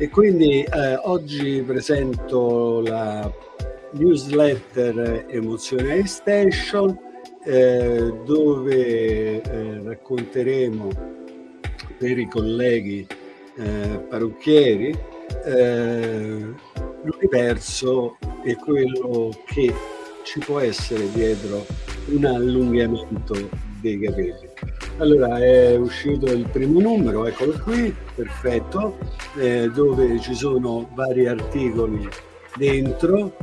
E quindi eh, oggi presento la newsletter Emozionali Station eh, dove eh, racconteremo per i colleghi eh, parrucchieri eh, l'universo e quello che ci può essere dietro un allungamento dei capelli. Allora è uscito il primo numero, eccolo qui, perfetto, eh, dove ci sono vari articoli dentro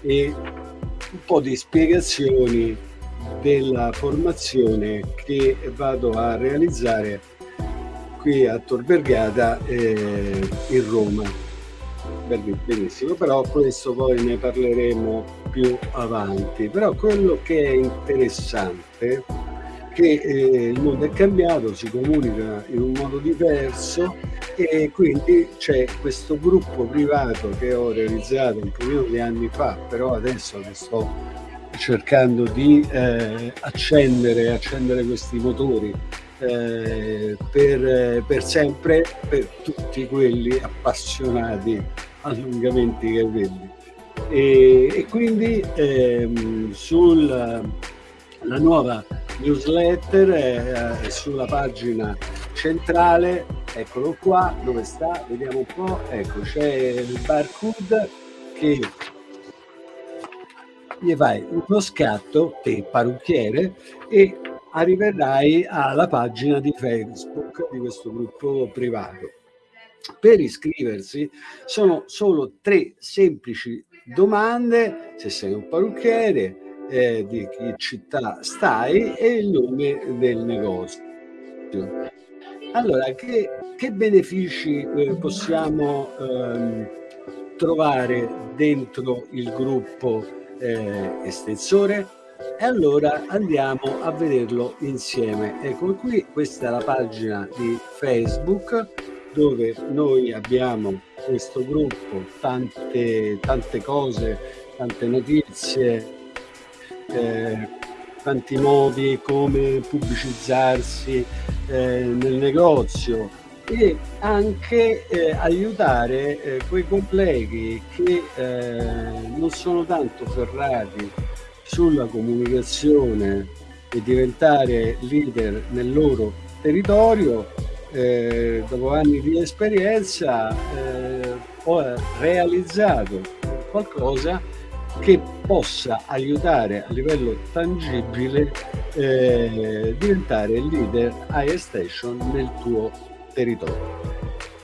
e un po' di spiegazioni della formazione che vado a realizzare qui a Tor Vergata eh, in Roma. Benissimo, però questo poi ne parleremo più avanti. Però quello che è interessante che eh, il mondo è cambiato, si comunica in un modo diverso e quindi c'è questo gruppo privato che ho realizzato un paio di anni fa, però adesso che sto cercando di eh, accendere, accendere questi motori eh, per, per, sempre per tutti quelli appassionati allungamenti capelli. E, e quindi ehm, sulla nuova newsletter è, è sulla pagina centrale eccolo qua dove sta vediamo un po' ecco c'è il barcode che gli fai uno scatto te parrucchiere e arriverai alla pagina di facebook di questo gruppo privato. Per iscriversi sono solo tre semplici domande se sei un parrucchiere eh, di che città stai e il nome del negozio. Allora, che, che benefici eh, possiamo ehm, trovare dentro il gruppo eh, estensore? E allora andiamo a vederlo insieme. Ecco qui, questa è la pagina di Facebook dove noi abbiamo questo gruppo, tante, tante cose, tante notizie, eh, tanti modi come pubblicizzarsi eh, nel negozio e anche eh, aiutare eh, quei colleghi che eh, non sono tanto ferrati sulla comunicazione e diventare leader nel loro territorio eh, dopo anni di esperienza ho realizzato qualcosa che possa aiutare a livello tangibile eh, diventare leader iStation nel tuo territorio.